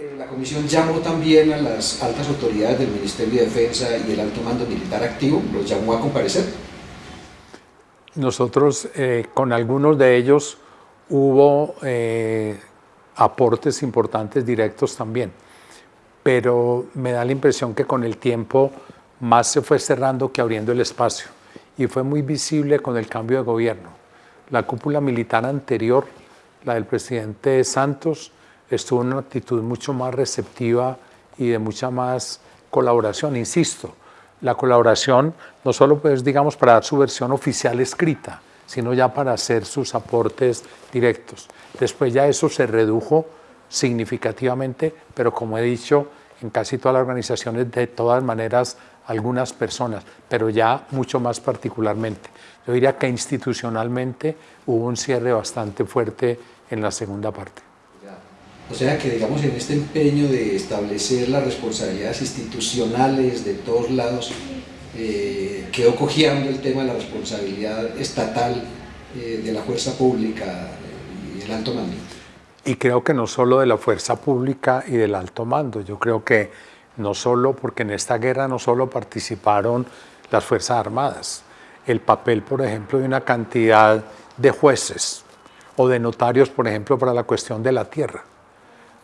Eh, la comisión llamó también a las altas autoridades del Ministerio de Defensa y el alto mando militar activo, los llamó a comparecer. Nosotros eh, con algunos de ellos hubo eh, aportes importantes directos también, pero me da la impresión que con el tiempo más se fue cerrando que abriendo el espacio y fue muy visible con el cambio de gobierno. La cúpula militar anterior, la del presidente Santos, estuvo en una actitud mucho más receptiva y de mucha más colaboración. Insisto, la colaboración no solo pues digamos para dar su versión oficial escrita, sino ya para hacer sus aportes directos. Después ya eso se redujo significativamente, pero como he dicho, en casi todas las organizaciones, de todas maneras, algunas personas, pero ya mucho más particularmente. Yo diría que institucionalmente hubo un cierre bastante fuerte en la segunda parte. O sea que, digamos, en este empeño de establecer las responsabilidades institucionales de todos lados, eh, quedó cojeando el tema de la responsabilidad estatal eh, de la fuerza pública y el alto mando. Y creo que no solo de la fuerza pública y del alto mando, yo creo que no solo, porque en esta guerra no solo participaron las Fuerzas Armadas, el papel, por ejemplo, de una cantidad de jueces o de notarios, por ejemplo, para la cuestión de la tierra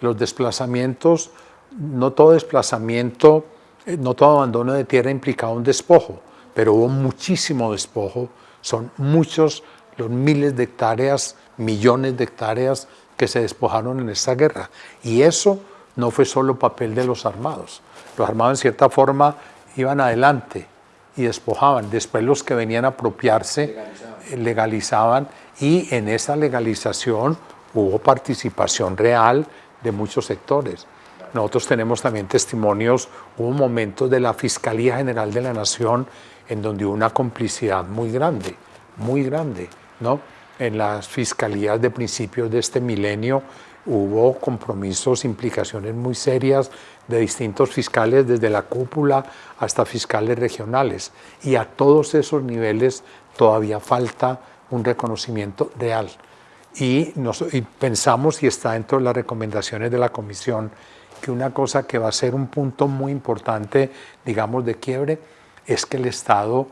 los desplazamientos, no todo desplazamiento, eh, no todo abandono de tierra implicaba un despojo, pero hubo muchísimo despojo, son muchos los miles de hectáreas, millones de hectáreas que se despojaron en esta guerra. Y eso no fue solo papel de los armados. Los armados en cierta forma iban adelante y despojaban. Después los que venían a apropiarse legalizaban, legalizaban y en esa legalización hubo participación real de muchos sectores. Nosotros tenemos también testimonios, hubo momentos de la Fiscalía General de la Nación en donde hubo una complicidad muy grande, muy grande, ¿no? En las fiscalías de principios de este milenio hubo compromisos, implicaciones muy serias de distintos fiscales, desde la cúpula hasta fiscales regionales. Y a todos esos niveles todavía falta un reconocimiento real y, pensamos, y está dentro de las recomendaciones de la Comisión, que una cosa que va a ser un punto muy importante, digamos, de quiebre, es que el Estado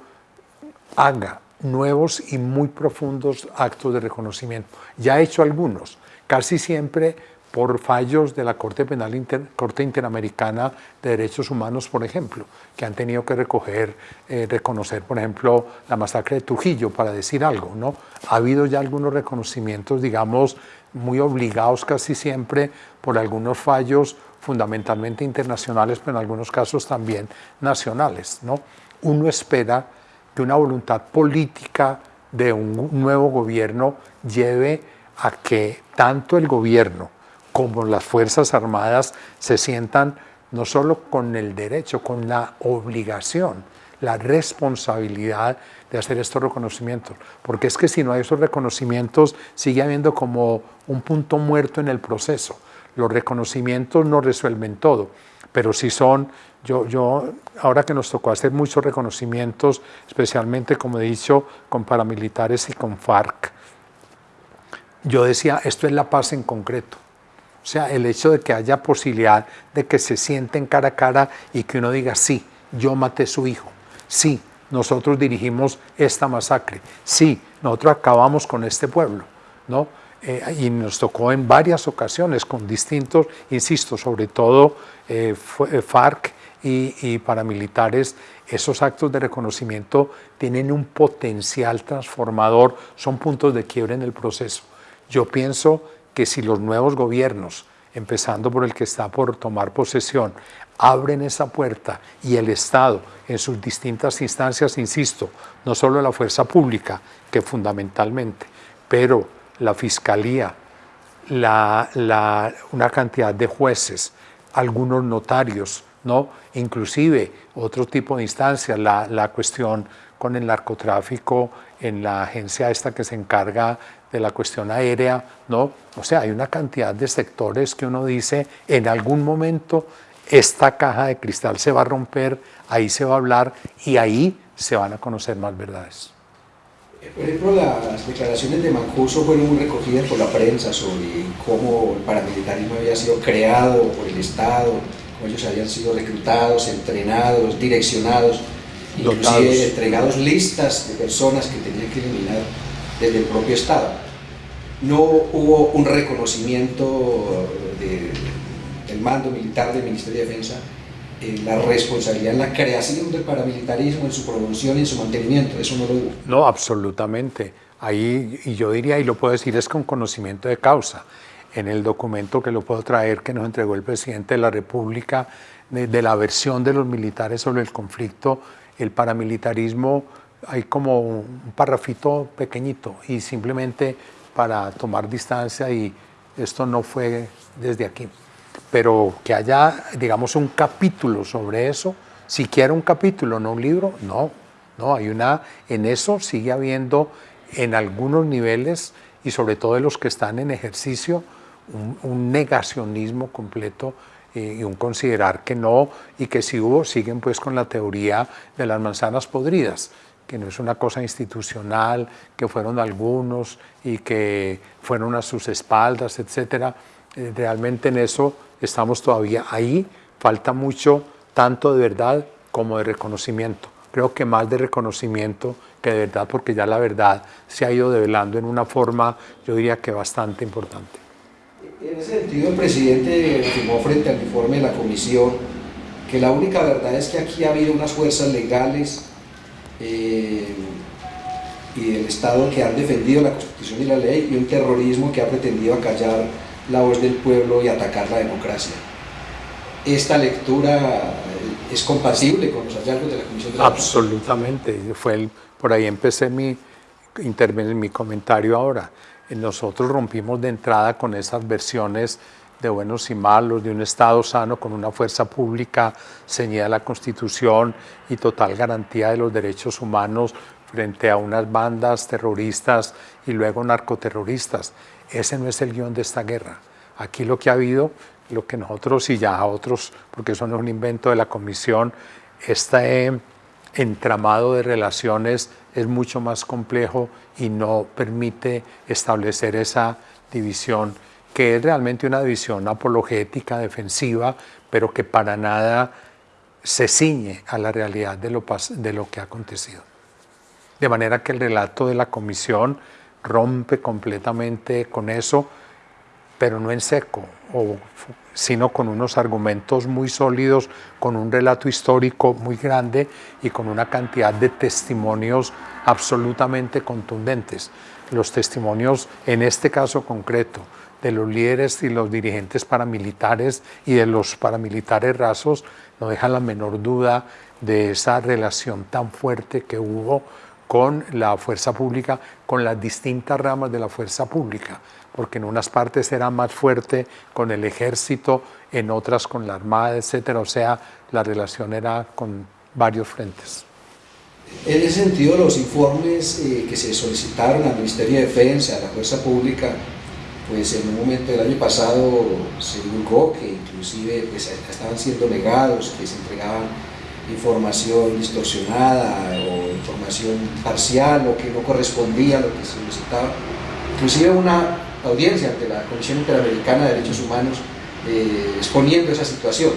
haga nuevos y muy profundos actos de reconocimiento. Ya ha hecho algunos, casi siempre por fallos de la Corte Penal Corte Interamericana de Derechos Humanos, por ejemplo, que han tenido que recoger, eh, reconocer, por ejemplo, la masacre de Trujillo, para decir algo, ¿no? Ha habido ya algunos reconocimientos, digamos, muy obligados casi siempre por algunos fallos fundamentalmente internacionales, pero en algunos casos también nacionales, ¿no? Uno espera que una voluntad política de un nuevo gobierno lleve a que tanto el gobierno como las Fuerzas Armadas se sientan no solo con el derecho, con la obligación, la responsabilidad de hacer estos reconocimientos. Porque es que si no hay esos reconocimientos, sigue habiendo como un punto muerto en el proceso. Los reconocimientos no resuelven todo, pero si son, yo, yo ahora que nos tocó hacer muchos reconocimientos, especialmente como he dicho, con paramilitares y con FARC, yo decía, esto es la paz en concreto. O sea, el hecho de que haya posibilidad de que se sienten cara a cara y que uno diga, sí, yo maté a su hijo, sí, nosotros dirigimos esta masacre, sí, nosotros acabamos con este pueblo, ¿no? Eh, y nos tocó en varias ocasiones con distintos, insisto, sobre todo eh, eh, FARC y, y, paramilitares, esos actos de reconocimiento tienen un potencial transformador, son puntos de quiebre en el proceso. Yo pienso que si los nuevos gobiernos, empezando por el que está por tomar posesión, abren esa puerta y el Estado en sus distintas instancias, insisto, no solo la fuerza pública, que fundamentalmente, pero la Fiscalía, la, una cantidad de jueces, algunos notarios, ¿no? inclusive otro tipo de instancias, la, la cuestión con el narcotráfico en la agencia esta que se encarga de la cuestión aérea, ¿no? O sea, hay una cantidad de sectores que uno dice, en algún momento esta caja de cristal se va a romper, ahí se va a hablar y ahí se van a conocer más verdades. Por ejemplo, las declaraciones de Mancuso fueron muy recogidas por la prensa sobre cómo el paramilitarismo había sido creado por el Estado, cómo ellos habían sido reclutados, entrenados, direccionados, inclusive entregados listas de personas que tenían que eliminar desde el propio Estado. No hubo un reconocimiento del mando militar del Ministerio de Defensa en la responsabilidad en la creación del paramilitarismo, en su promoción y en su mantenimiento, eso no lo hubo. No, absolutamente. Ahí, y yo diría, y lo puedo decir, es con conocimiento de causa. En el documento que lo puedo traer, que nos entregó el presidente de la República, de, de la versión de los militares sobre el conflicto, el paramilitarismo, hay como un parrafito pequeñito y simplemente para tomar distancia y esto no fue desde aquí. Pero que haya, digamos, un capítulo sobre eso, siquiera un capítulo, no un libro, no, no, hay una, en eso sigue habiendo en algunos niveles y sobre todo de los que están en ejercicio, un, negacionismo completo y un considerar que no y que si hubo, siguen pues con la teoría de las manzanas podridas, que no es una cosa institucional, que fueron algunos y que fueron a sus espaldas, etcétera. Eh, realmente en eso estamos todavía ahí, falta mucho, tanto de verdad como de reconocimiento. Creo que más de reconocimiento que de verdad, porque ya la verdad se ha ido develando en una forma, yo diría que bastante importante. En ese sentido, el presidente afirmó frente al informe de la comisión que la única verdad es que aquí ha habido unas fuerzas legales eh, y del Estado que han defendido la Constitución y la ley y un terrorismo que ha pretendido acallar la voz del pueblo y atacar la democracia. ¿Esta lectura es compatible con los hallazgos de la Comisión de la Absolutamente, fue el, por ahí empecé mi, mi comentario ahora. Nosotros rompimos de entrada con esas versiones de buenos y malos, de un Estado sano con una fuerza pública ceñida a la Constitución y total garantía de los derechos humanos frente a unas bandas terroristas y luego narcoterroristas. Ese no es el guion de esta guerra. Aquí lo que ha habido, lo que nosotros y ya otros, porque eso no es un invento de la Comisión, este entramado de relaciones es mucho más complejo y no permite establecer esa división, que es realmente una división apologética, defensiva, pero que para nada se ciñe a la realidad de lo, de lo que ha acontecido. De manera que el relato de la Comisión rompe completamente con eso, pero no en seco, sino con unos argumentos muy sólidos, con un relato histórico muy grande y con una cantidad de testimonios absolutamente contundentes. Los testimonios, en este caso concreto, de los líderes y los dirigentes paramilitares y de los paramilitares rasos, no dejan la menor duda de esa relación tan fuerte que hubo con la fuerza pública, con las distintas ramas de la fuerza pública, porque en unas partes era más fuerte con el ejército, en otras con la armada, etcétera, o sea, la relación era con varios frentes. En ese sentido, los informes eh, que se solicitaron al Ministerio de Defensa, a la Fuerza Pública, pues en un momento del año pasado se divulgó que inclusive pues, estaban siendo negados, que se entregaban información distorsionada o información parcial o que no correspondía a lo que se solicitaba. Inclusive una audiencia ante la Comisión Interamericana de Derechos Humanos eh, exponiendo esa situación.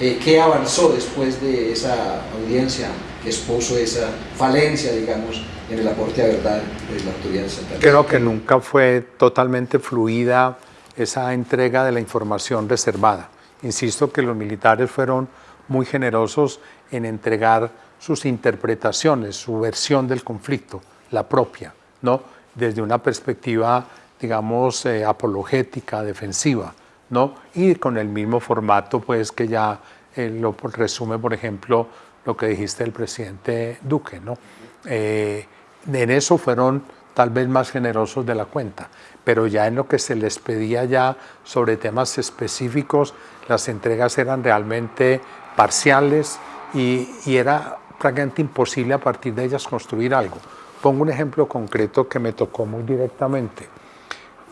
Eh, ¿Qué avanzó después de esa audiencia que expuso esa falencia, digamos, en el aporte a verdad de la autoridad central? Creo que nunca fue totalmente fluida esa entrega de la información reservada. Insisto que los militares fueron muy generosos en entregar sus interpretaciones, su versión del conflicto, la propia, ¿no? desde una perspectiva, digamos, eh, apologética, defensiva, ¿no? y con el mismo formato pues, que ya eh, lo resume, por ejemplo, lo que dijiste del presidente Duque. ¿no? Eh, en eso fueron tal vez más generosos de la cuenta, pero ya en lo que se les pedía ya sobre temas específicos, las entregas eran realmente parciales y, era prácticamente imposible a partir de ellas construir algo. Pongo un ejemplo concreto que me tocó muy directamente.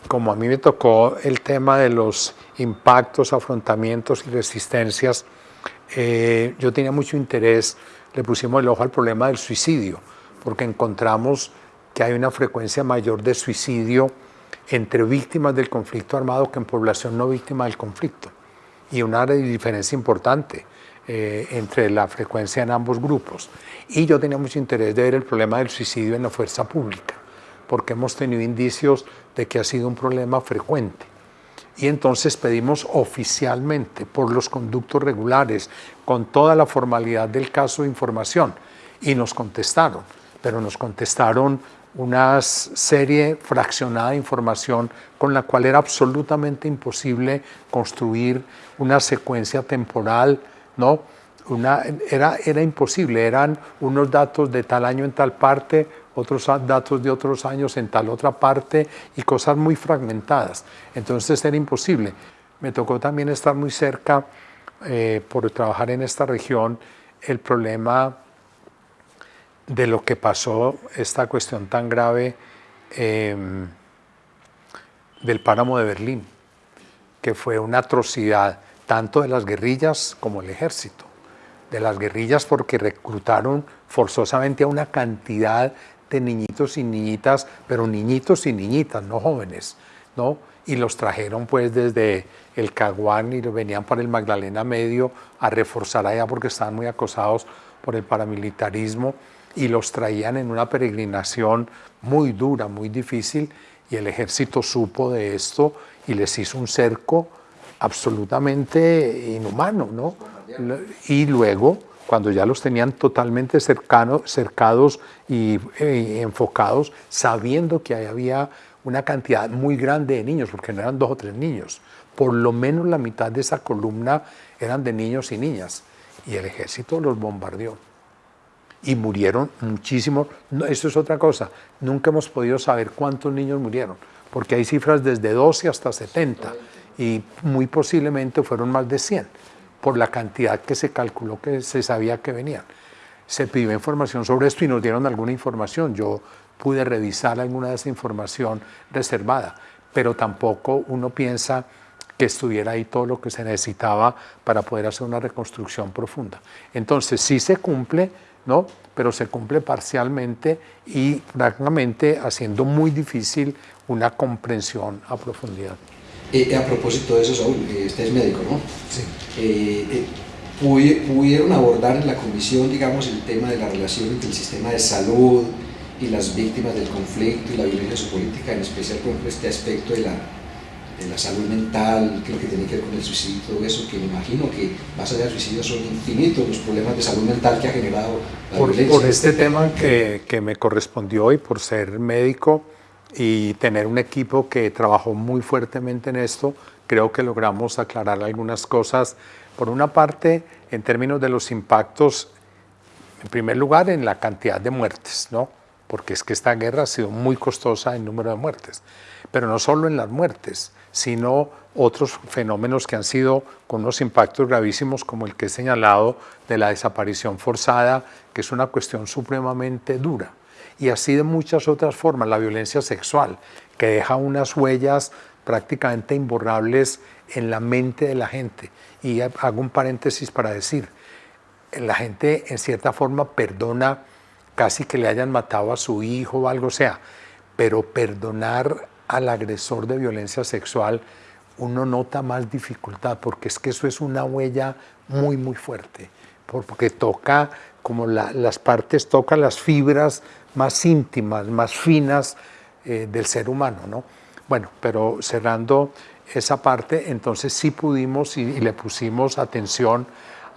Como a mí me tocó el tema de los impactos, afrontamientos y resistencias, eh, yo tenía mucho interés, le pusimos el ojo al problema del suicidio, porque encontramos que hay una frecuencia mayor de suicidio entre víctimas del conflicto armado que en población no víctima del conflicto. Y una diferencia importante eh, entre la frecuencia en ambos grupos. Y yo tenía mucho interés de ver el problema del suicidio en la fuerza pública, porque hemos tenido indicios de que ha sido un problema frecuente. Y entonces pedimos oficialmente, por los conductos regulares, con toda la formalidad del caso información, y nos contestaron, pero nos contestaron una serie fraccionada de información con la cual era absolutamente imposible construir una secuencia temporal, ¿no? Era, era imposible, eran unos datos de tal año en tal parte, otros datos de otros años en tal otra parte y cosas muy fragmentadas. Entonces era imposible. Me tocó también estar muy cerca, eh, por trabajar en esta región, el problema de lo que pasó, esta cuestión tan grave em, del páramo de Berlín, que fue una atrocidad tanto de las guerrillas como el ejército. De las guerrillas porque reclutaron forzosamente a una cantidad de niñitos y niñitas, pero niñitos y niñitas, no jóvenes, ¿no? Y los trajeron pues desde el Caguán y venían para el Magdalena Medio a reforzar allá porque estaban muy acosados por el paramilitarismo y los traían en una peregrinación muy dura, muy difícil, y el ejército supo de esto y les hizo un cerco absolutamente inhumano, ¿no? Y luego, cuando ya los tenían totalmente cercados y, y, enfocados, sabiendo que había una cantidad muy grande de niños, porque no eran dos o tres niños, por lo menos la mitad de esa columna eran de niños y niñas, y el ejército los bombardeó. Y murieron muchísimos. No, eso es otra cosa, nunca hemos podido saber cuántos niños murieron, porque hay cifras desde 12 hasta 70 y muy posiblemente fueron más de 100 por la cantidad que se calculó que se sabía que venían. Se pidió información sobre esto y nos dieron alguna información. Yo pude revisar alguna de esa información reservada, pero tampoco uno piensa que estuviera ahí todo lo que se necesitaba para poder hacer una reconstrucción profunda. Entonces, sí se cumple ¿no? pero se cumple parcialmente y francamente haciendo muy difícil una comprensión a profundidad. Eh, a propósito de eso, Saúl, eh, usted es médico, ¿no? Sí. Eh, ¿Pudieron abordar en la comisión, digamos, el tema de la relación entre el sistema de salud y las víctimas del conflicto y la violencia política, en especial, por ejemplo, este aspecto de la de la salud mental, lo que tiene que ver con el suicidio y todo eso, que me imagino que más allá del suicidio son infinitos los problemas de salud mental que ha generado la por, violencia. Por este tema que, que me correspondió y por ser médico y tener un equipo que trabajó muy fuertemente en esto, creo que logramos aclarar algunas cosas. Por una parte, en términos de los impactos, en primer lugar, en la cantidad de muertes, ¿no? porque es que esta guerra ha sido muy costosa en número de muertes, pero no solo en las muertes, sino otros fenómenos que han sido con unos impactos gravísimos como el que he señalado de la desaparición forzada, que es una cuestión supremamente dura. Y así de muchas otras formas, la violencia sexual, que deja unas huellas prácticamente imborrables en la mente de la gente. Y hago un paréntesis para decir, la gente en cierta forma perdona casi que le hayan matado a su hijo o algo sea, pero perdonar al agresor de violencia sexual, uno nota más dificultad, porque es que eso es una huella muy, muy fuerte, porque toca como las partes, toca las fibras más íntimas, más finas eh, del ser humano, ¿no? Bueno, pero cerrando esa parte, entonces sí pudimos y, y le pusimos atención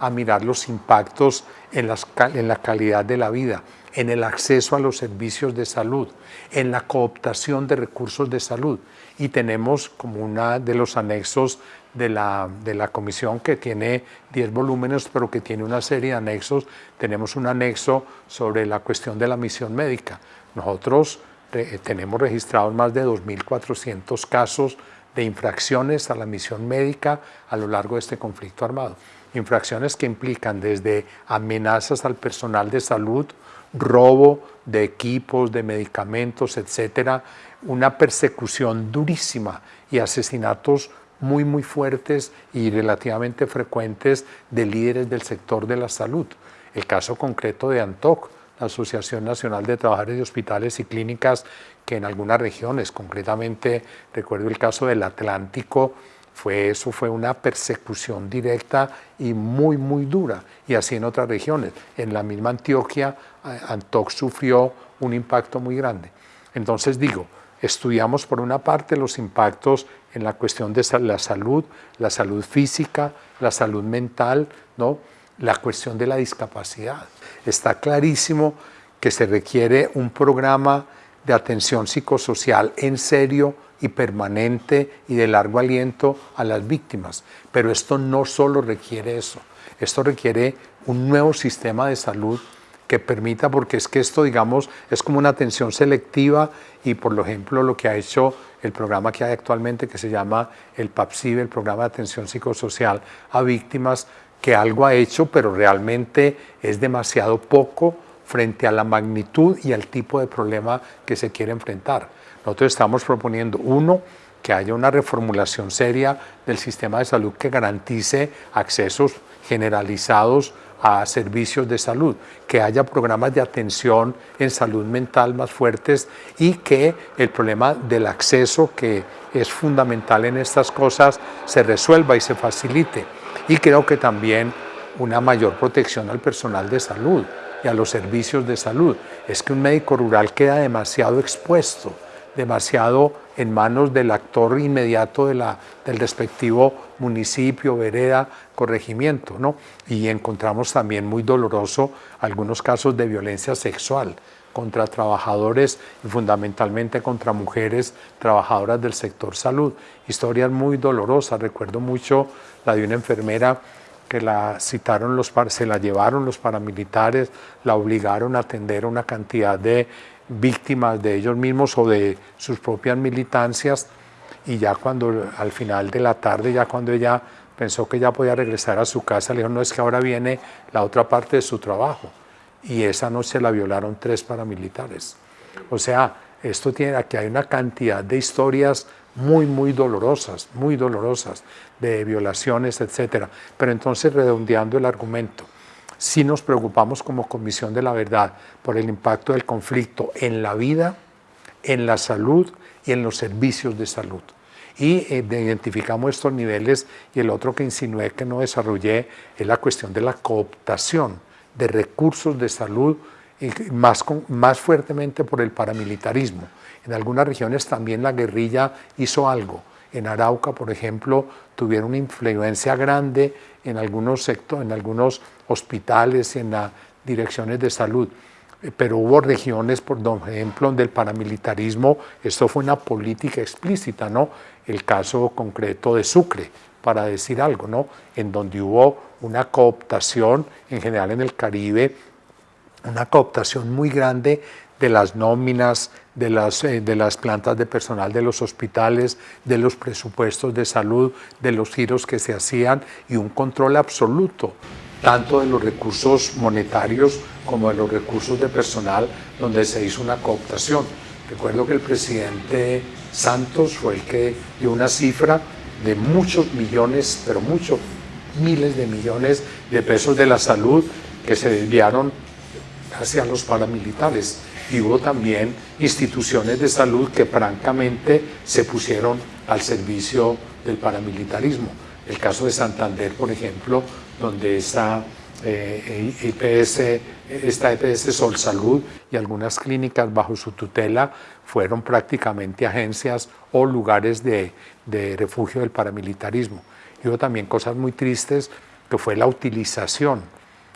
a mirar los impactos en, las, en la calidad de la vida, en el acceso a los servicios de salud, en la cooptación de recursos de salud. Y tenemos como uno de los anexos de la, de la comisión que tiene 10 volúmenes, pero que tiene una serie de anexos, tenemos un anexo sobre la cuestión de la misión médica. Nosotros tenemos registrados más de 2.400 casos de infracciones a la misión médica a lo largo de este conflicto armado. Infracciones que implican desde amenazas al personal de salud, robo de equipos, de medicamentos, etcétera, una persecución durísima y asesinatos muy, muy fuertes y relativamente frecuentes de líderes del sector de la salud. El caso concreto de Antoc, la Asociación Nacional de Trabajadores de Hospitales y Clínicas, que en algunas regiones, concretamente recuerdo el caso del Atlántico, fue, eso fue una persecución directa y muy, muy dura, y así en otras regiones. En la misma Antioquia, Antoc sufrió un impacto muy grande. Entonces digo, estudiamos por una parte los impactos en la cuestión de la salud, la salud física, la salud mental, ¿no? la cuestión de la discapacidad. Está clarísimo que se requiere un programa de atención psicosocial en serio y permanente y de largo aliento a las víctimas. Pero esto no solo requiere eso, esto requiere un nuevo sistema de salud que permita, porque es que esto, digamos, es como una atención selectiva y, por ejemplo, lo que ha hecho el programa que hay actualmente, que se llama el PAPSIV, el Programa de Atención Psicosocial a Víctimas, que algo ha hecho, pero realmente es demasiado poco frente a la magnitud y al tipo de problema que se quiere enfrentar. Nosotros estamos proponiendo, uno, que haya una reformulación seria del sistema de salud que garantice accesos generalizados a servicios de salud, que haya programas de atención en salud mental más fuertes y que el problema del acceso, que es fundamental en estas cosas, se resuelva y se facilite. Y creo que también una mayor protección al personal de salud y a los servicios de salud. Es que un médico rural queda demasiado expuesto demasiado en manos del actor inmediato de la, del respectivo municipio, vereda, corregimiento. ¿no? Y encontramos también muy doloroso algunos casos de violencia sexual contra trabajadores y fundamentalmente contra mujeres trabajadoras del sector salud. Historias muy dolorosas, recuerdo mucho la de una enfermera que la citaron los, se la llevaron los paramilitares, la obligaron a atender una cantidad de víctimas de ellos mismos o de sus propias militancias y ya cuando al final de la tarde, ya cuando ella pensó que ya podía regresar a su casa, le dijo, no es que ahora viene la otra parte de su trabajo. Y esa noche la violaron tres paramilitares. O sea, esto tiene, aquí hay una cantidad de historias muy, muy dolorosas, muy dolorosas, de violaciones, etcétera. Pero entonces, redondeando el argumento, si nos preocupamos como Comisión de la Verdad por el impacto del conflicto en la vida, en la salud y en los servicios de salud. Y eh, identificamos estos niveles y el otro que insinué que no desarrollé es la cuestión de la cooptación de recursos de salud más, más fuertemente por el paramilitarismo. En algunas regiones también la guerrilla hizo algo, en Arauca, por ejemplo, tuvieron una influencia grande en algunos sectores, en algunos hospitales en las direcciones de salud. Eh, pero hubo regiones, por ejemplo, donde el paramilitarismo, esto fue una política explícita, ¿no? El caso concreto de Sucre, para decir algo, ¿no? En donde hubo una cooptación, en general en el Caribe, una cooptación muy grande de las nóminas, de las, eh, de las plantas de personal de los hospitales, de los presupuestos de salud, de los giros que se hacían y un control absoluto, tanto de los recursos monetarios como de los recursos de personal, donde se hizo una cooptación. Recuerdo que el presidente Santos fue el que dio una cifra de muchos millones, pero muchos miles de millones de pesos de la salud que se desviaron hacia los paramilitares hubo también instituciones de salud que francamente se pusieron al servicio del paramilitarismo. El caso de Santander, por ejemplo, donde está eh, IPS, esta EPS Sol Salud y algunas clínicas bajo su tutela fueron prácticamente agencias o lugares de, de refugio del paramilitarismo. Y hubo también cosas muy tristes que fue la utilización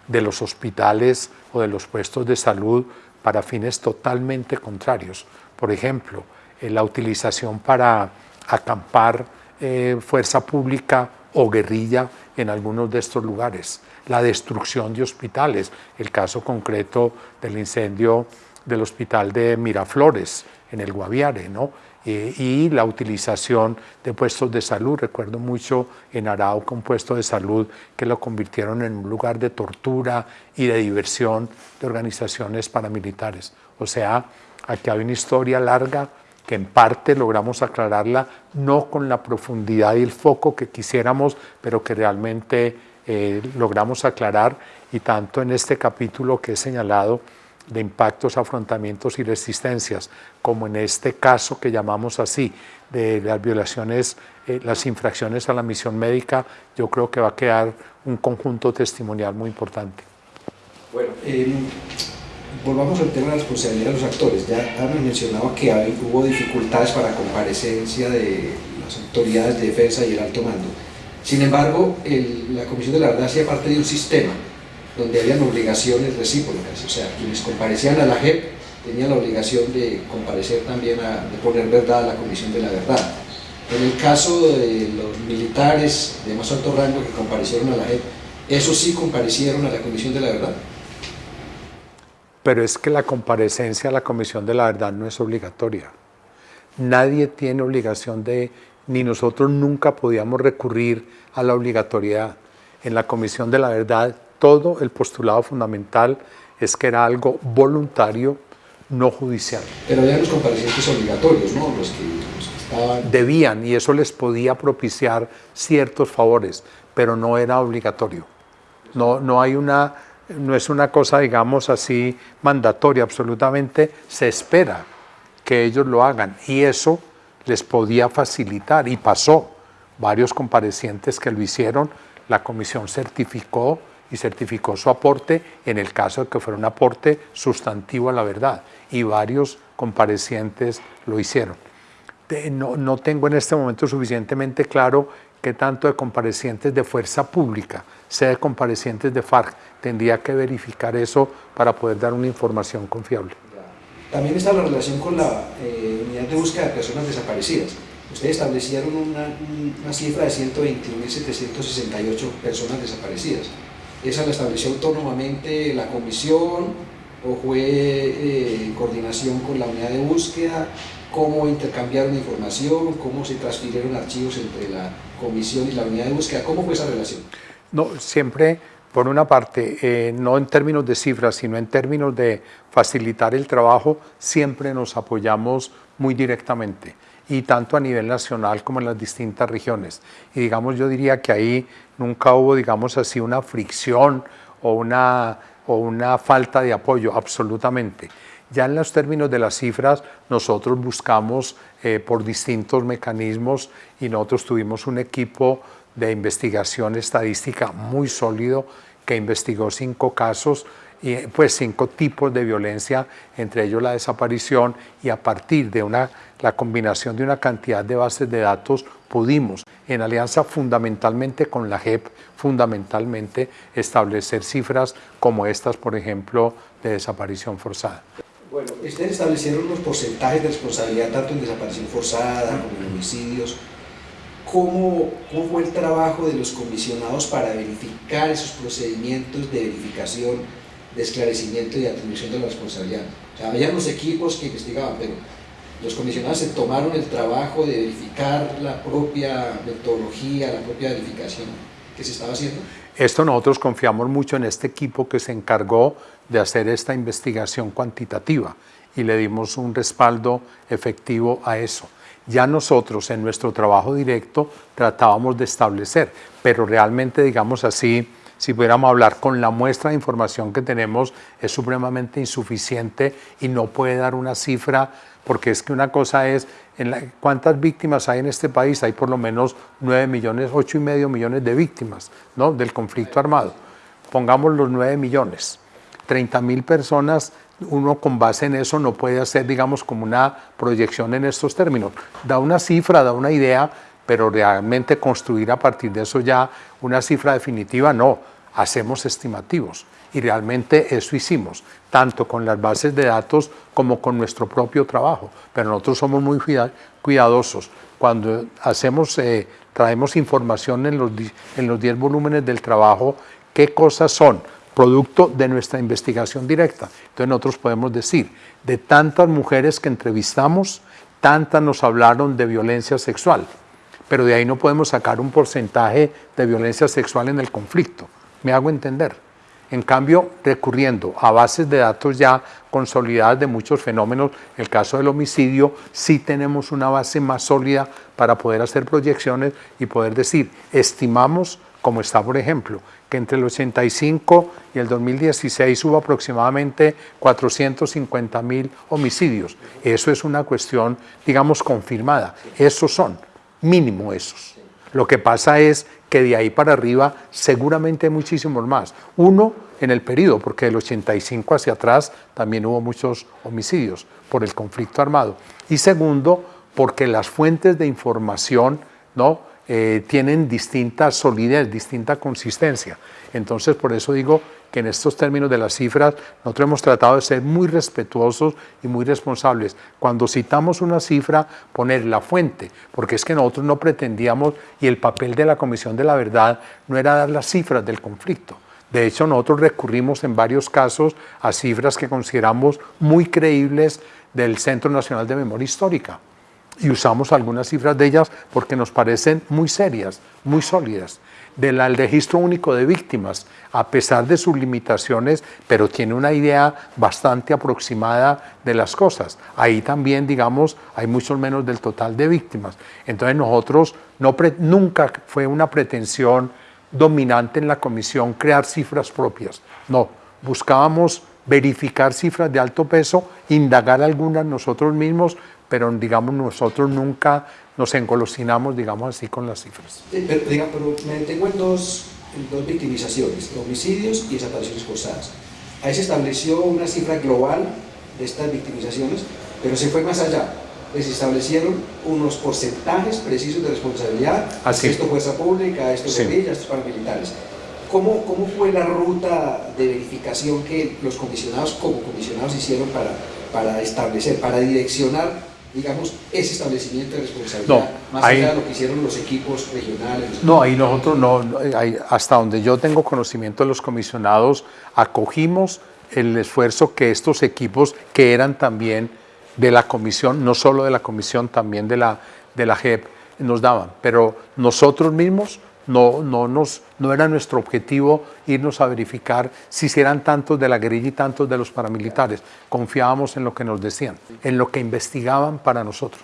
de los hospitales o de los puestos de salud para fines totalmente contrarios. Por ejemplo, eh, la utilización para acampar eh, fuerza pública o guerrilla en algunos de estos lugares, la destrucción de hospitales, el caso concreto del incendio del hospital de Miraflores en el Guaviare, ¿no? Eh, y la utilización de puestos de salud. Recuerdo mucho en Arauca un puesto de salud que lo convirtieron en un lugar de tortura y de diversión de organizaciones paramilitares. O sea, aquí hay una historia larga que en parte logramos aclararla, no con la profundidad y el foco que quisiéramos, pero que realmente eh, logramos aclarar y tanto en este capítulo que he señalado de impactos, afrontamientos y resistencias, como en este caso que llamamos así, de las violaciones, eh, las infracciones a la misión médica, yo creo que va a quedar un conjunto testimonial muy importante. Bueno, em, volvamos al tema de la responsabilidad de los actores. Ya hemos mencionado que hubo dificultades para comparecencia de las autoridades de defensa y el alto mando. Sin embargo, la Comisión de la Verdad hacía parte de un sistema donde habían obligaciones recíprocas, o sea, quienes comparecían a la JEP tenían la obligación de comparecer también, a, de poner verdad a la Comisión de la Verdad. En el caso de los militares de más alto rango que comparecieron a la JEP, ¿esos sí comparecieron a la Comisión de la Verdad? Pero es que la comparecencia a la Comisión de la Verdad no es obligatoria. Nadie tiene obligación de, ni nosotros nunca podíamos recurrir a la obligatoriedad. En la Comisión de la Verdad todo el postulado fundamental es que era algo voluntario, no judicial. Pero había los comparecientes obligatorios, ¿no? Los que, estaban... Debían, y eso les podía propiciar ciertos favores, pero no era obligatorio. No, no, hay una, no es una cosa, digamos así, mandatoria, absolutamente se espera que ellos lo hagan, y eso les podía facilitar, y pasó. Varios comparecientes que lo hicieron, la comisión certificó y certificó su aporte en el caso de que fuera un aporte sustantivo a la verdad y varios comparecientes lo hicieron. No, no tengo en este momento suficientemente claro qué tanto de comparecientes de fuerza pública, sea de comparecientes de FARC, tendría que verificar eso para poder dar una información confiable. También está la relación con la eh, unidad de búsqueda de personas desaparecidas. Ustedes establecieron una, una cifra de 121.768 personas desaparecidas. ¿Esa la estableció autónomamente la comisión o fue eh, en coordinación con la unidad de búsqueda? ¿Cómo intercambiaron información? ¿Cómo se transfirieron archivos entre la comisión y la unidad de búsqueda? ¿Cómo fue esa relación? No, siempre, por una parte, eh, no en términos de cifras, sino en términos de facilitar el trabajo, siempre nos apoyamos muy directamente y tanto a nivel nacional como en las distintas regiones. Y digamos, yo diría que ahí nunca hubo, digamos así, una fricción o una, o una falta de apoyo, absolutamente. Ya en los términos de las cifras, nosotros buscamos eh, por distintos mecanismos y nosotros tuvimos un equipo de investigación estadística muy sólido que investigó cinco casos y pues cinco tipos de violencia, entre ellos la desaparición, y a partir de una, la combinación de una cantidad de bases de datos pudimos, en alianza fundamentalmente con la JEP, fundamentalmente establecer cifras como estas, por ejemplo, de desaparición forzada. Bueno, ustedes establecieron los porcentajes de responsabilidad tanto en desaparición forzada como en homicidios. ¿Cómo, ¿Cómo fue el trabajo de los comisionados para verificar esos procedimientos de verificación de esclarecimiento y atribución de la responsabilidad. O sea, había los equipos que investigaban, pero los comisionados se tomaron el trabajo de verificar la propia metodología, la propia verificación que se estaba haciendo. Esto nosotros confiamos mucho en este equipo que se encargó de hacer esta investigación cuantitativa y le dimos un respaldo efectivo a eso. Ya nosotros en nuestro trabajo directo tratábamos de establecer, pero realmente digamos así, si pudiéramos hablar con la muestra de información que tenemos, es supremamente insuficiente y no puede dar una cifra, porque es que una cosa es, en ¿cuántas víctimas hay en este país? Hay por lo menos 9 millones, 8 y medio millones de víctimas ¿no? del conflicto armado. Pongamos los 9 millones, 30 mil personas, uno con base en eso no puede hacer, digamos, como una proyección en estos términos. Da una cifra, da una idea, pero realmente construir a partir de eso ya una cifra definitiva, no hacemos estimativos y realmente eso hicimos, tanto con las bases de datos como con nuestro propio trabajo, pero nosotros somos muy cuidadosos. Cuando hacemos, eh, traemos información en los, en los 10 volúmenes del trabajo, qué cosas son producto de nuestra investigación directa. Entonces nosotros podemos decir, de tantas mujeres que entrevistamos, tantas nos hablaron de violencia sexual, pero de ahí no podemos sacar un porcentaje de violencia sexual en el conflicto me hago entender. En cambio, recurriendo a bases de datos ya consolidadas de muchos fenómenos, el caso del homicidio, sí tenemos una base más sólida para poder hacer proyecciones y poder decir, estimamos, como está por ejemplo, que entre el 85 y el 2016 hubo aproximadamente 450 mil homicidios. Eso es una cuestión, digamos, confirmada. Esos son, mínimo esos. Lo que pasa es que de ahí para arriba seguramente hay muchísimos más. Uno, en el periodo, porque del 85 hacia atrás también hubo muchos homicidios por el conflicto armado. Y segundo, porque las fuentes de información ¿no? Eh, tienen distinta solidez, distinta consistencia. Entonces, por eso digo que en estos términos de las cifras, nosotros hemos tratado de ser muy respetuosos y muy responsables. Cuando citamos una cifra, poner la fuente, porque es que nosotros no pretendíamos, y el papel de la Comisión de la Verdad no era dar las cifras del conflicto. De hecho, nosotros recurrimos en varios casos a cifras que consideramos muy creíbles del Centro Nacional de Memoria Histórica y usamos algunas cifras de ellas porque nos parecen muy serias, muy sólidas. Del registro único de víctimas, a pesar de sus limitaciones, pero tiene una idea bastante aproximada de las cosas. Ahí también, digamos, hay mucho menos del total de víctimas. Entonces nosotros no nunca fue una pretensión dominante en la comisión crear cifras propias. No, buscábamos verificar cifras de alto peso, indagar algunas nosotros mismos, pero digamos nosotros nunca nos engolosinamos, digamos así, con las cifras. pero, pero me detengo en dos, dos victimizaciones, homicidios y desapariciones forzadas. Ahí se estableció una cifra global de estas victimizaciones, pero se fue más allá. Se establecieron unos porcentajes precisos de responsabilidad, Así. esto fuerza pública, esto sí. guerrilla, esto paramilitares. ¿Cómo, ¿Cómo fue la ruta de verificación que los comisionados como comisionados hicieron para, para establecer, para direccionar digamos, ese establecimiento de responsabilidad, más allá de lo que hicieron los equipos regionales. No, ahí nosotros no, hasta donde yo tengo conocimiento de los comisionados, acogimos el esfuerzo que estos equipos, que eran también de la comisión, no solo de la comisión, también de la, de la JEP, nos daban, pero nosotros mismos no, no, nos, no era nuestro objetivo irnos a verificar si eran tantos de la guerrilla y tantos de los paramilitares. Confiábamos en lo que nos decían, en lo que investigaban para nosotros.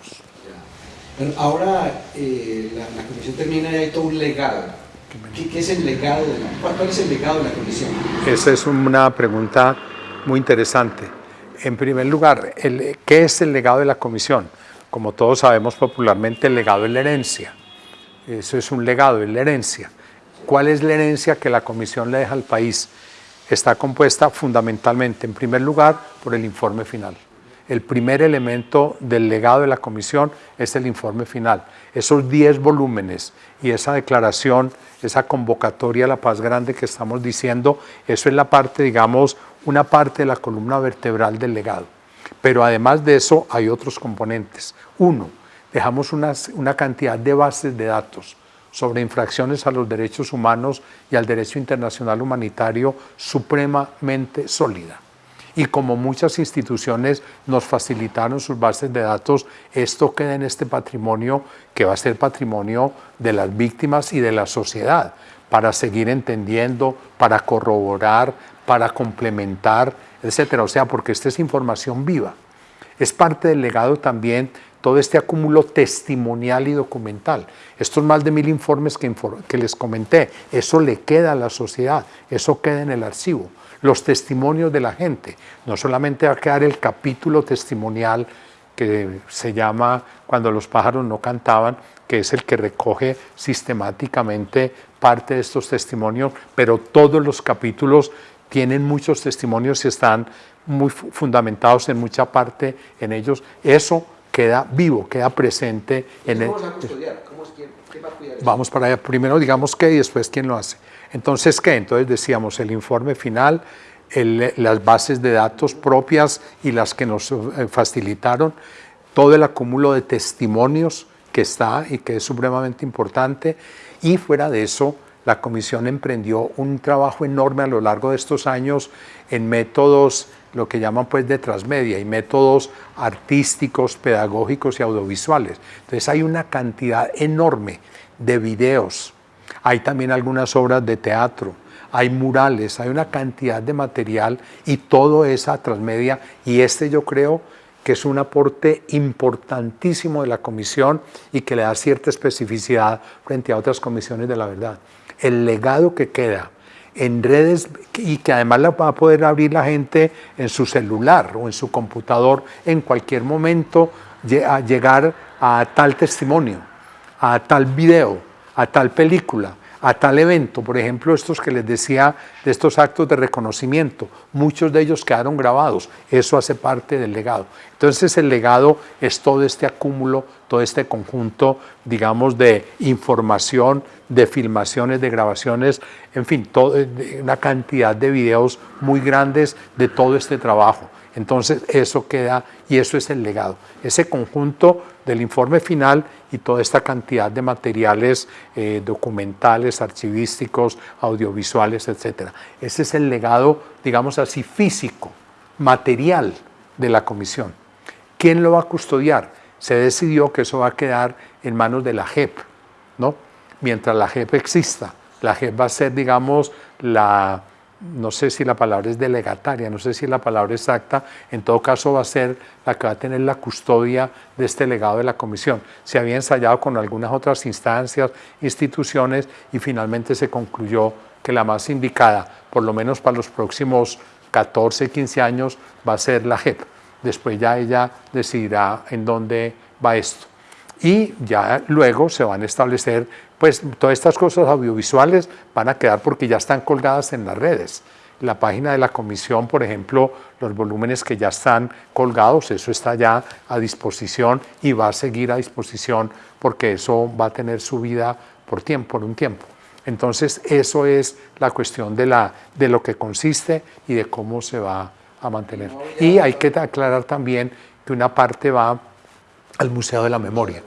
Ahora eh, la, comisión termina y hay todo un legado. ¿Qué, es el legado de la, ¿Cuál es el legado de la comisión? Esa es una pregunta muy interesante. En primer lugar, el, ¿qué es el legado de la comisión? Como todos sabemos popularmente, el legado es la herencia eso es un legado, es la herencia. ¿Cuál es la herencia que la Comisión le deja al país? Está compuesta fundamentalmente, en primer lugar, por el informe final. El primer elemento del legado de la Comisión es el informe final. Esos 10 volúmenes y esa declaración, esa convocatoria a la paz grande que estamos diciendo, eso es la parte, digamos, una parte de la columna vertebral del legado. Pero además de eso hay otros componentes. Uno, dejamos una, una cantidad de bases de datos sobre infracciones a los derechos humanos y al derecho internacional humanitario supremamente sólida. Y como muchas instituciones nos facilitaron sus bases de datos, esto queda en este patrimonio que va a ser patrimonio de las víctimas y de la sociedad, para seguir entendiendo, para corroborar, para complementar, etc. O sea, porque esta es información viva. Es parte del legado también todo este acúmulo testimonial y documental. Estos más de mil informes que, que, les comenté, eso le queda a la sociedad, eso queda en el archivo. Los testimonios de la gente, no solamente va a quedar el capítulo testimonial que se llama Cuando los pájaros no cantaban, que es el que recoge sistemáticamente parte de estos testimonios, pero todos los capítulos tienen muchos testimonios y están muy fundamentados en mucha parte en ellos. Eso queda vivo, queda presente en el... ¿Cómo a custodiar? ¿Cómo es ¿Quién va a cuidar Vamos para allá, primero digamos qué y después quién lo hace. Entonces, ¿qué? Entonces decíamos el informe final, el, las bases de datos propias y las que nos eh, facilitaron, todo el acúmulo de testimonios que está y que es supremamente importante, y fuera de eso, la comisión emprendió un trabajo enorme a lo largo de estos años en métodos lo que llaman pues de transmedia y métodos artísticos, pedagógicos y audiovisuales. Entonces hay una cantidad enorme de videos, hay también algunas obras de teatro, hay murales, hay una cantidad de material y todo esa transmedia y este yo creo que es un aporte importantísimo de la comisión y que le da cierta especificidad frente a otras comisiones de la verdad. El legado que queda en redes y que además la va a poder abrir la gente en su celular o en su computador en cualquier momento llegar a tal testimonio, a tal video, a tal película, a tal evento, por ejemplo, estos que les decía de estos actos de reconocimiento, muchos de ellos quedaron grabados, eso hace parte del legado. Entonces el legado es todo este acúmulo, todo este conjunto, digamos, de información, de filmaciones, de grabaciones, en fin, una cantidad de videos muy grandes de todo este trabajo. Entonces eso queda y eso es el legado. Ese conjunto del informe final y toda esta cantidad de materiales eh, documentales, archivísticos, audiovisuales, etc. Ese es el legado, digamos así, físico, material de la comisión. ¿Quién lo va a custodiar? Se decidió que eso va a quedar en manos de la JEP, ¿no? Mientras la JEP exista. La JEP va a ser, digamos, la, no sé si la palabra es delegataria, no sé si la palabra exacta, en todo caso va a ser la que va a tener la custodia de este legado de la comisión. Se había ensayado con algunas otras instancias, instituciones y finalmente se concluyó que la más indicada, por lo menos para los próximos 14, 15 años, va a ser la JEP. Después ya ella decidirá en dónde va esto. Y ya luego se van a establecer pues todas estas cosas audiovisuales van a quedar porque ya están colgadas en las redes. La página de la comisión, por ejemplo, los volúmenes que ya están colgados, eso está ya a disposición y va a seguir a disposición porque eso va a tener su vida por tiempo, por un tiempo. Entonces, eso es la cuestión de, la, de lo que consiste y de cómo se va a mantener. Y hay que aclarar también que una parte va al Museo de la Memoria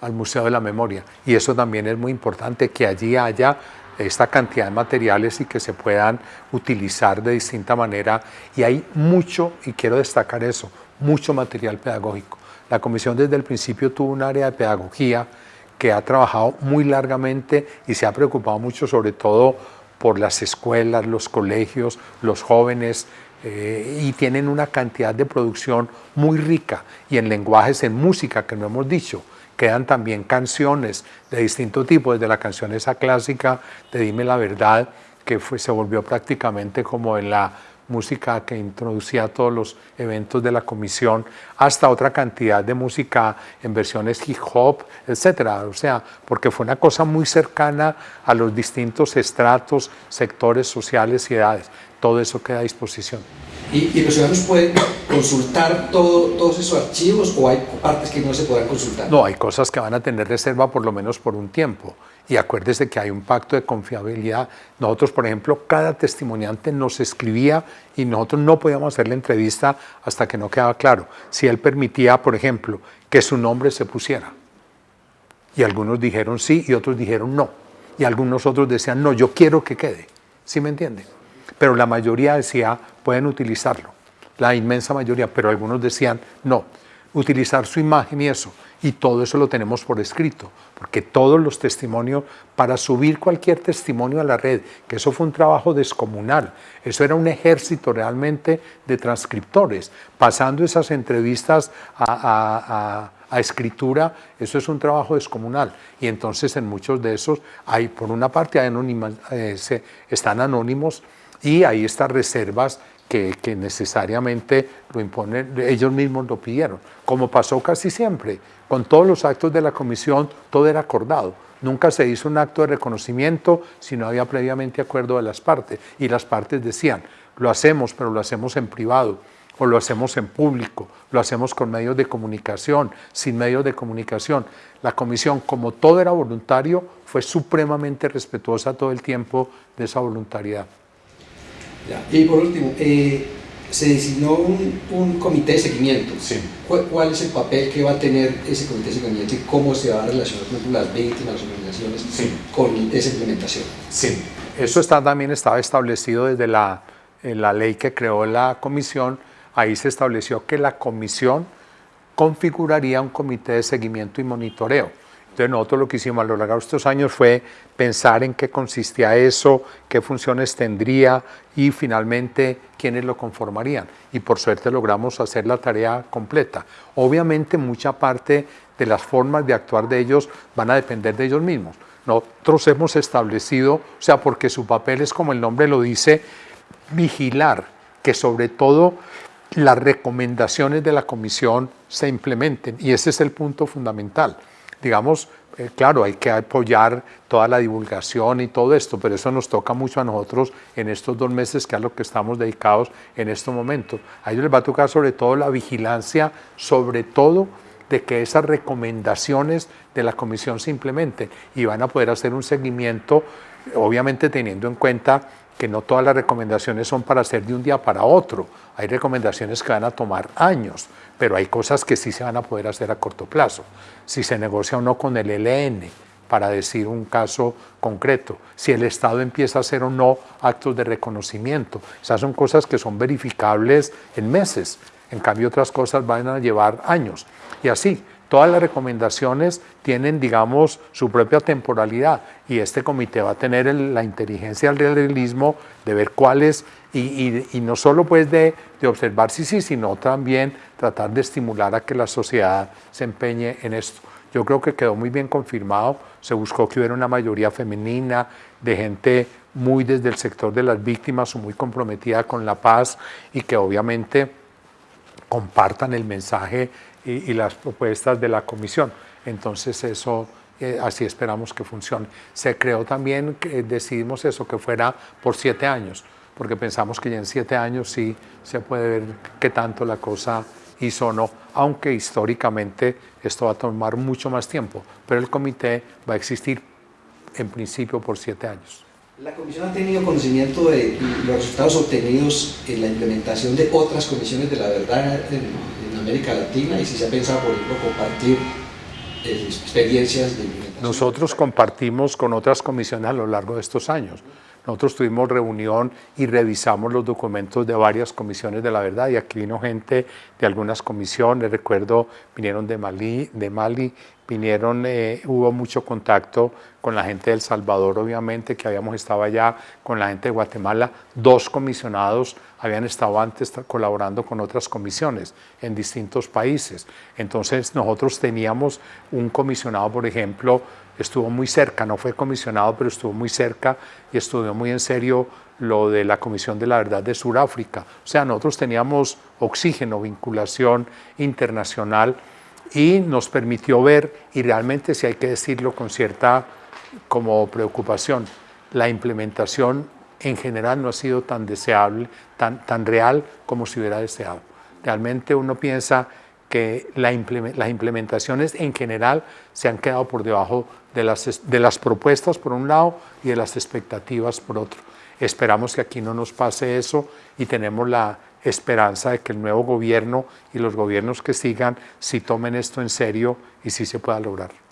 al Museo de la Memoria. Y eso también es muy importante, que allí haya esta cantidad de materiales y que se puedan utilizar de distinta manera. Y hay mucho, y quiero destacar eso, mucho material pedagógico. La comisión desde el principio tuvo un área de pedagogía que ha trabajado muy largamente y se ha preocupado mucho sobre todo por las escuelas, los colegios, los jóvenes, eh, y tienen una cantidad de producción muy rica y en lenguajes, en música, que no hemos dicho, quedan también canciones de distinto tipo, desde la canción esa clásica de Dime la Verdad, que se volvió prácticamente como en la música que introducía todos los eventos de la comisión, hasta otra cantidad de música en versiones hip hop, etcétera. O sea, porque fue una cosa muy cercana a los distintos estratos, sectores sociales y edades. Todo eso queda a disposición. ¿Y, los ciudadanos pueden consultar todo, todos esos archivos o hay partes que no se puedan consultar? No, hay cosas que van a tener reserva por lo menos por un tiempo. Y acuérdese que hay un pacto de confiabilidad. Nosotros, por ejemplo, cada testimoniante nos escribía y nosotros no podíamos hacer la entrevista hasta que no quedaba claro si él permitía, por ejemplo, que su nombre se pusiera. Y algunos dijeron sí y otros dijeron no. Y algunos otros decían no, yo quiero que quede. ¿Sí me entienden? Pero la mayoría decía, pueden utilizarlo, la inmensa mayoría, pero algunos decían, no, utilizar su imagen y eso, y todo eso lo tenemos por escrito, porque todos los testimonios, para subir cualquier testimonio a la red, que eso fue un trabajo descomunal, eso era un ejército realmente de transcriptores, pasando esas entrevistas a, escritura, eso es un trabajo descomunal, y entonces en muchos de esos hay, por una parte, hay eh, están anónimos, y hay estas reservas que, necesariamente lo imponen, ellos mismos lo pidieron, como pasó casi siempre, con todos los actos de la comisión todo era acordado, nunca se hizo un acto de reconocimiento si no había previamente acuerdo de las partes, y las partes decían, lo hacemos, pero lo hacemos en privado, o lo hacemos en público, lo hacemos con medios de comunicación, sin medios de comunicación. La comisión, como todo era voluntario, fue supremamente respetuosa todo el tiempo de esa voluntariedad. Y por último, eh, se designó un, comité de seguimiento. ¿Cuál, es el papel que va a tener ese comité de seguimiento y cómo se va a relacionar con las víctimas, las organizaciones, con esa implementación? Sí, eso está, también estaba establecido desde la, la ley que creó la comisión. Ahí se estableció que la comisión configuraría un comité de seguimiento y monitoreo entonces nosotros lo que hicimos a lo largo de estos años fue pensar en qué consistía eso, qué funciones tendría y finalmente quiénes lo conformarían. Y por suerte logramos hacer la tarea completa. Obviamente mucha parte de las formas de actuar de ellos van a depender de ellos mismos. Nosotros hemos establecido, o sea, porque su papel es como el nombre lo dice, vigilar que sobre todo las recomendaciones de la comisión se implementen y ese es el punto fundamental. Digamos, eh, claro, hay que apoyar toda la divulgación y todo esto, pero eso nos toca mucho a nosotros en estos dos meses, que es lo que estamos dedicados en este momento. A ellos les va a tocar sobre todo la vigilancia, sobre todo de que esas recomendaciones de la comisión se implementen y van a poder hacer un seguimiento, obviamente teniendo en cuenta que no todas las recomendaciones son para hacer de un día para otro. Hay recomendaciones que van a tomar años, pero hay cosas que sí se van a poder hacer a corto plazo. Si se negocia o no con el ELN, para decir un caso concreto, si el Estado empieza a hacer o no actos de reconocimiento. Esas son cosas que son verificables en meses, en cambio otras cosas van a llevar años. Y así, Todas las recomendaciones tienen, digamos, su propia temporalidad y este comité va a tener la inteligencia del realismo de ver cuáles, y, no solo pues de, observar si sí, sino también tratar de estimular a que la sociedad se empeñe en esto. Yo creo que quedó muy bien confirmado, se buscó que hubiera una mayoría femenina, de gente muy desde el sector de las víctimas o muy comprometida con la paz y que obviamente compartan el mensaje y, las propuestas de la comisión. Entonces eso, eh, así esperamos que funcione. Se creó también, decidimos eso, que fuera por siete años, porque pensamos que ya en siete años sí se puede ver qué tanto la cosa hizo o no, aunque históricamente esto va a tomar mucho más tiempo, pero el comité va a existir en principio por siete años. La Comisión ha tenido conocimiento de los resultados obtenidos en la implementación de otras comisiones de la verdad en, América Latina y si se ha pensado, por ejemplo, compartir eh, experiencias de implementación. Nosotros compartimos con otras comisiones a lo largo de estos años. Nosotros tuvimos reunión y revisamos los documentos de varias comisiones de la verdad y aquí vino gente de algunas comisiones, recuerdo, vinieron de Mali, de Mali vinieron, eh, hubo mucho contacto con la gente del Salvador, obviamente, que habíamos estado allá, con la gente de Guatemala. Dos comisionados habían estado antes colaborando con otras comisiones en distintos países. Entonces nosotros teníamos un comisionado, por ejemplo, estuvo muy cerca, no fue comisionado, pero estuvo muy cerca y estudió muy en serio lo de la Comisión de la Verdad de Sudáfrica. O sea, nosotros teníamos oxígeno, vinculación internacional y nos permitió ver, y realmente si hay que decirlo con cierta como preocupación, la implementación en general no ha sido tan deseable, tan, tan real como se hubiera deseado. Realmente uno piensa que la las implementaciones en general se han quedado por debajo de las, de las propuestas por un lado y de las expectativas por otro. Esperamos que aquí no nos pase eso y tenemos la esperanza de que el nuevo gobierno y los gobiernos que sigan si tomen esto en serio y si se pueda lograr.